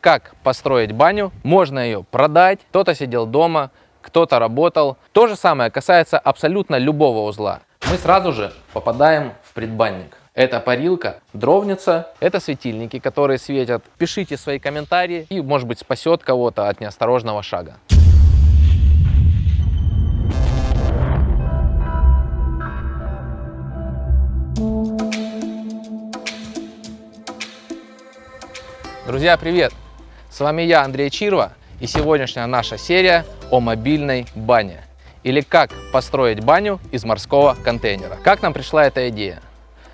Как построить баню? Можно ее продать, кто-то сидел дома, кто-то работал. То же самое касается абсолютно любого узла. Мы сразу же попадаем в предбанник. Это парилка, дровница, это светильники, которые светят. Пишите свои комментарии и, может быть, спасет кого-то от неосторожного шага. Друзья, привет! С вами я, Андрей Чирва, и сегодняшняя наша серия о мобильной бане. Или как построить баню из морского контейнера. Как нам пришла эта идея?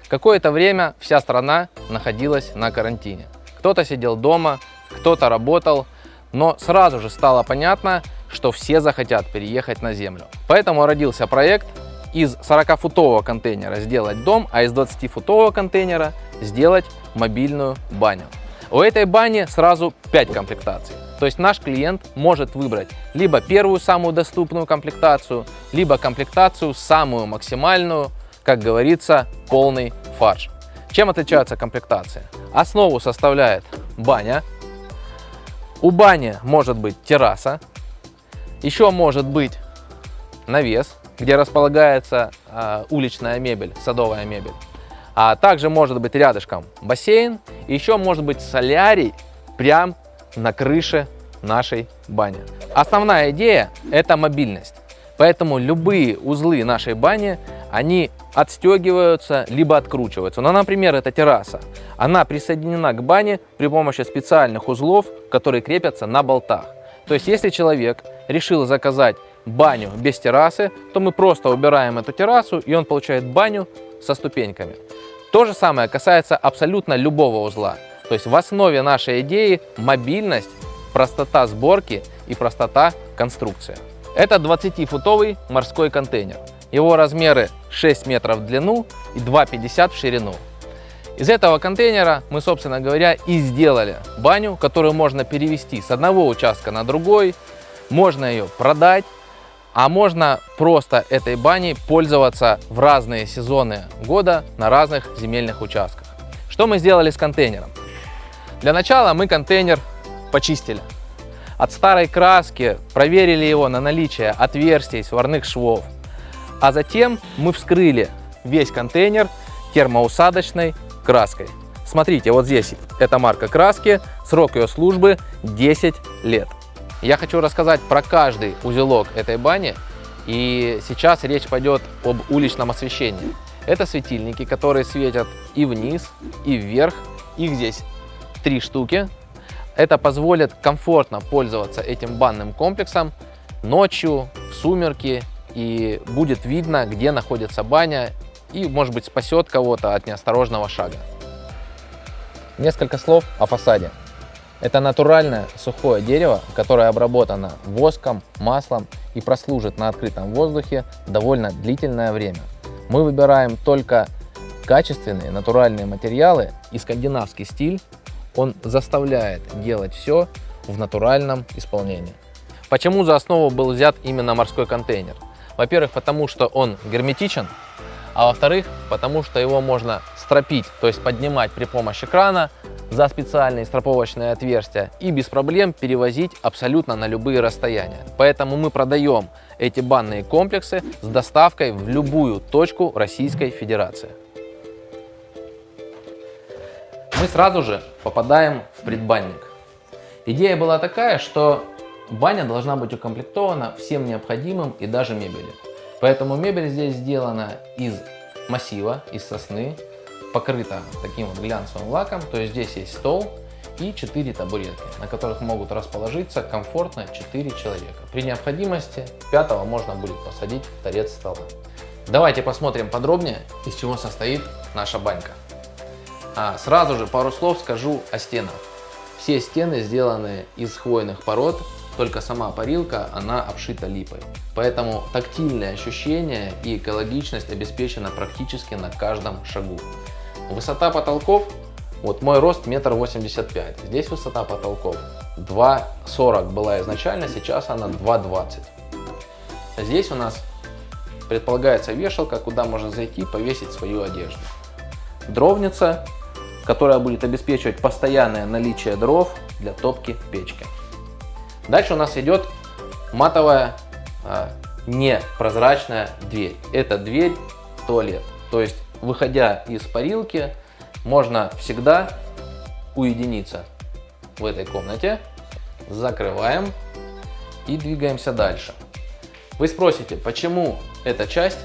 Какое-то время вся страна находилась на карантине. Кто-то сидел дома, кто-то работал, но сразу же стало понятно, что все захотят переехать на землю. Поэтому родился проект из 40-футового контейнера сделать дом, а из 20-футового контейнера сделать мобильную баню. У этой бани сразу 5 комплектаций. То есть наш клиент может выбрать либо первую самую доступную комплектацию, либо комплектацию самую максимальную, как говорится, полный фарш. Чем отличается комплектация? Основу составляет баня. У бани может быть терраса. Еще может быть навес, где располагается э, уличная мебель, садовая мебель. А также может быть рядышком бассейн. И еще может быть солярий прям на крыше нашей бани. Основная идея – это мобильность. Поэтому любые узлы нашей бани, они отстегиваются, либо откручиваются. Ну, например, эта терраса. Она присоединена к бане при помощи специальных узлов, которые крепятся на болтах. То есть, если человек решил заказать баню без террасы, то мы просто убираем эту террасу, и он получает баню со ступеньками. То же самое касается абсолютно любого узла. То есть в основе нашей идеи мобильность, простота сборки и простота конструкции. Это 20-футовый морской контейнер. Его размеры 6 метров в длину и 2,50 в ширину. Из этого контейнера мы, собственно говоря, и сделали баню, которую можно перевести с одного участка на другой. Можно ее продать, а можно просто этой баней пользоваться в разные сезоны года на разных земельных участках. Что мы сделали с контейнером? Для начала мы контейнер почистили. От старой краски проверили его на наличие отверстий, сварных швов. А затем мы вскрыли весь контейнер термоусадочной краской. Смотрите, вот здесь эта марка краски, срок ее службы 10 лет. Я хочу рассказать про каждый узелок этой бани. И сейчас речь пойдет об уличном освещении. Это светильники, которые светят и вниз, и вверх. Их здесь три штуки. Это позволит комфортно пользоваться этим банным комплексом ночью, в сумерки. И будет видно, где находится баня. И, может быть, спасет кого-то от неосторожного шага. Несколько слов о фасаде. Это натуральное сухое дерево, которое обработано воском, маслом и прослужит на открытом воздухе довольно длительное время. Мы выбираем только качественные натуральные материалы и скандинавский стиль, он заставляет делать все в натуральном исполнении. Почему за основу был взят именно морской контейнер? Во-первых, потому что он герметичен, а во-вторых, потому что его можно стропить, то есть поднимать при помощи крана, за специальные страповочные отверстия и без проблем перевозить абсолютно на любые расстояния. Поэтому мы продаем эти банные комплексы с доставкой в любую точку Российской Федерации. Мы сразу же попадаем в предбанник. Идея была такая, что баня должна быть укомплектована всем необходимым и даже мебелью. Поэтому мебель здесь сделана из массива, из сосны, покрыта таким вот глянцевым лаком. То есть здесь есть стол и 4 табуретки, на которых могут расположиться комфортно 4 человека. При необходимости пятого можно будет посадить в торец стола. Давайте посмотрим подробнее, из чего состоит наша банька. А, сразу же пару слов скажу о стенах. Все стены сделаны из хвойных пород, только сама парилка, она обшита липой. Поэтому тактильные ощущения и экологичность обеспечена практически на каждом шагу. Высота потолков, вот мой рост метр восемьдесят пять. Здесь высота потолков 2,40 была изначально, сейчас она 2,20. Здесь у нас предполагается вешалка, куда можно зайти повесить свою одежду. Дровница, которая будет обеспечивать постоянное наличие дров для топки печки. Дальше у нас идет матовая а, непрозрачная дверь. Это дверь туалет. То есть, выходя из парилки, можно всегда уединиться в этой комнате. Закрываем и двигаемся дальше. Вы спросите, почему эта часть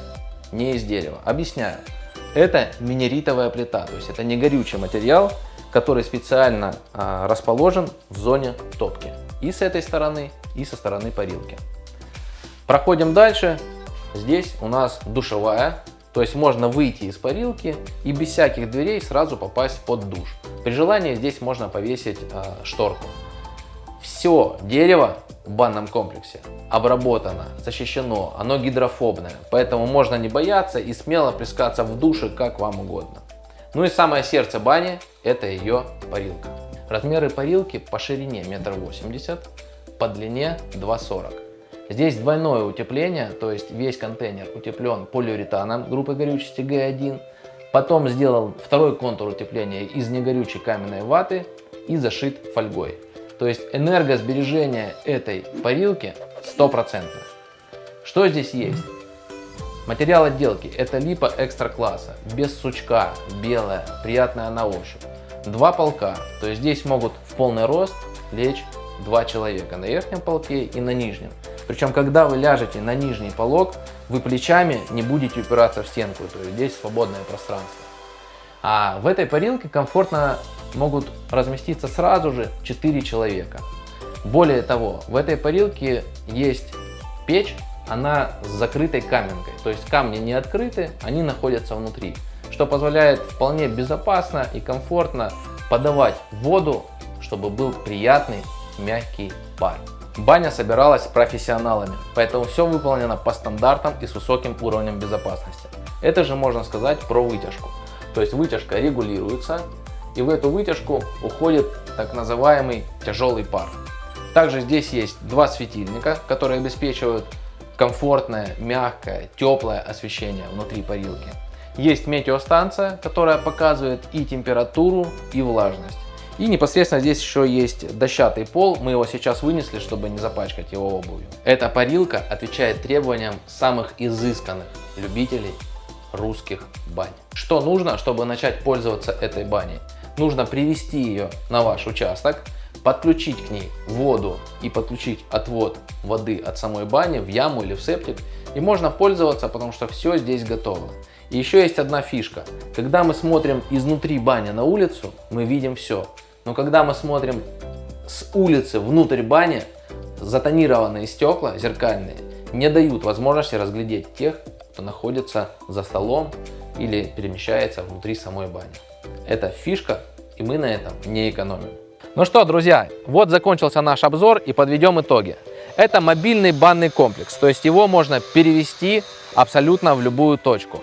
не из дерева? Объясняю. Это минеритовая плита, то есть это не горючий материал, который специально а, расположен в зоне топки. И с этой стороны, и со стороны парилки. Проходим дальше. Здесь у нас душевая, то есть можно выйти из парилки и без всяких дверей сразу попасть под душ. При желании здесь можно повесить э, шторку. Все дерево в банном комплексе обработано, защищено, оно гидрофобное, поэтому можно не бояться и смело плескаться в душе как вам угодно. Ну и самое сердце бани это ее парилка. Размеры парилки по ширине 1,80 м, по длине 2,40 Здесь двойное утепление, то есть весь контейнер утеплен полиуретаном группы горючести Г1. Потом сделал второй контур утепления из негорючей каменной ваты и зашит фольгой. То есть энергосбережение этой парилки стопроцентное. Что здесь есть? Материал отделки это липа экстра класса, без сучка, белая, приятная на ощупь. Два полка, то есть здесь могут в полный рост лечь два человека на верхнем полке и на нижнем. Причем, когда вы ляжете на нижний полог, вы плечами не будете упираться в стенку, то есть здесь свободное пространство. А в этой парилке комфортно могут разместиться сразу же 4 человека. Более того, в этой парилке есть печь, она с закрытой каменкой, то есть камни не открыты, они находятся внутри, что позволяет вполне безопасно и комфортно подавать воду, чтобы был приятный мягкий пар. Баня собиралась профессионалами, поэтому все выполнено по стандартам и с высоким уровнем безопасности. Это же можно сказать про вытяжку. То есть вытяжка регулируется, и в эту вытяжку уходит так называемый тяжелый пар. Также здесь есть два светильника, которые обеспечивают комфортное, мягкое, теплое освещение внутри парилки. Есть метеостанция, которая показывает и температуру, и влажность. И непосредственно здесь еще есть дощатый пол, мы его сейчас вынесли, чтобы не запачкать его обувью. Эта парилка отвечает требованиям самых изысканных любителей русских бань. Что нужно, чтобы начать пользоваться этой баней? Нужно привести ее на ваш участок, подключить к ней воду и подключить отвод воды от самой бани в яму или в септик. И можно пользоваться, потому что все здесь готово. Еще есть одна фишка. Когда мы смотрим изнутри бани на улицу, мы видим все. Но когда мы смотрим с улицы внутрь бани, затонированные стекла зеркальные не дают возможности разглядеть тех, кто находится за столом или перемещается внутри самой бани. Это фишка, и мы на этом не экономим. Ну что, друзья, вот закончился наш обзор и подведем итоги. Это мобильный банный комплекс, то есть его можно перевести абсолютно в любую точку.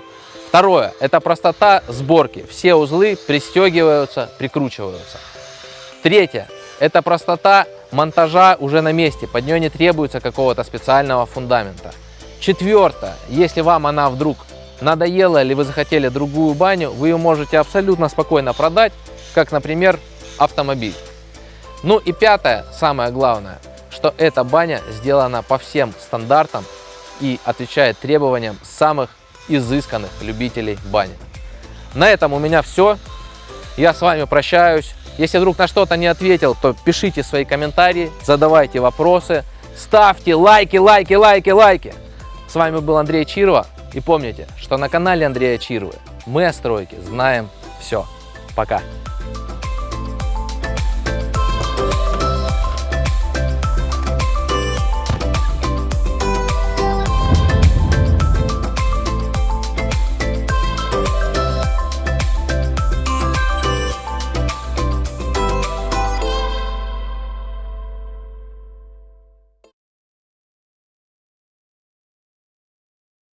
Второе, это простота сборки. Все узлы пристегиваются, прикручиваются. Третье. Это простота монтажа уже на месте. Под нее не требуется какого-то специального фундамента. Четвертое. Если вам она вдруг надоела или вы захотели другую баню, вы ее можете абсолютно спокойно продать, как, например, автомобиль. Ну и пятое, самое главное, что эта баня сделана по всем стандартам и отвечает требованиям самых изысканных любителей бани. На этом у меня все. Я с вами прощаюсь. Если вдруг на что-то не ответил, то пишите свои комментарии, задавайте вопросы, ставьте лайки, лайки, лайки, лайки. С вами был Андрей Чирова. И помните, что на канале Андрея Чировы мы о стройке знаем все. Пока!